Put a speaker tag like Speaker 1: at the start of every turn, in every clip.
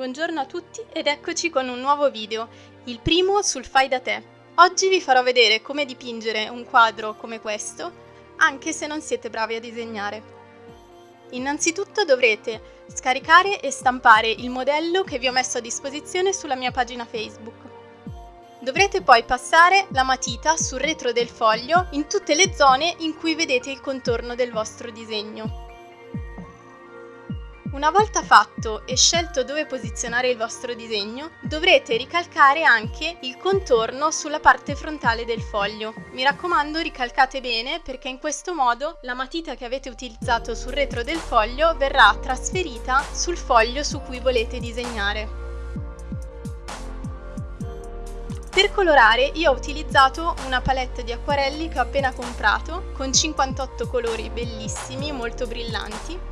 Speaker 1: Buongiorno a tutti ed eccoci con un nuovo video, il primo sul fai da te. Oggi vi farò vedere come dipingere un quadro come questo, anche se non siete bravi a disegnare. Innanzitutto dovrete scaricare e stampare il modello che vi ho messo a disposizione sulla mia pagina Facebook. Dovrete poi passare la matita sul retro del foglio in tutte le zone in cui vedete il contorno del vostro disegno. Una volta fatto e scelto dove posizionare il vostro disegno, dovrete ricalcare anche il contorno sulla parte frontale del foglio. Mi raccomando ricalcate bene perché in questo modo la matita che avete utilizzato sul retro del foglio verrà trasferita sul foglio su cui volete disegnare. Per colorare io ho utilizzato una palette di acquarelli che ho appena comprato con 58 colori bellissimi, molto brillanti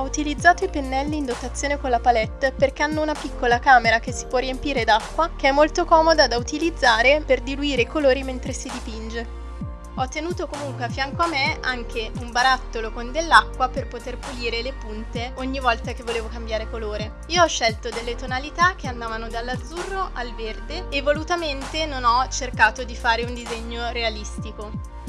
Speaker 1: ho utilizzato i pennelli in dotazione con la palette perché hanno una piccola camera che si può riempire d'acqua che è molto comoda da utilizzare per diluire i colori mentre si dipinge. Ho tenuto comunque a fianco a me anche un barattolo con dell'acqua per poter pulire le punte ogni volta che volevo cambiare colore. Io ho scelto delle tonalità che andavano dall'azzurro al verde e volutamente non ho cercato di fare un disegno realistico.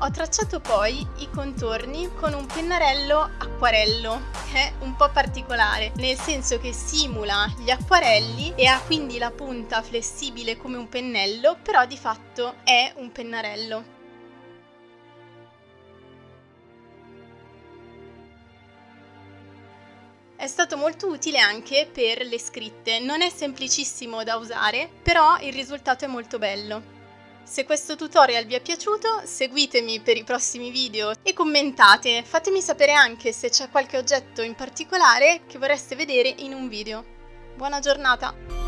Speaker 1: Ho tracciato poi i contorni con un pennarello acquarello, che è un po' particolare, nel senso che simula gli acquarelli e ha quindi la punta flessibile come un pennello, però di fatto è un pennarello. È stato molto utile anche per le scritte, non è semplicissimo da usare, però il risultato è molto bello. Se questo tutorial vi è piaciuto, seguitemi per i prossimi video e commentate, fatemi sapere anche se c'è qualche oggetto in particolare che vorreste vedere in un video. Buona giornata!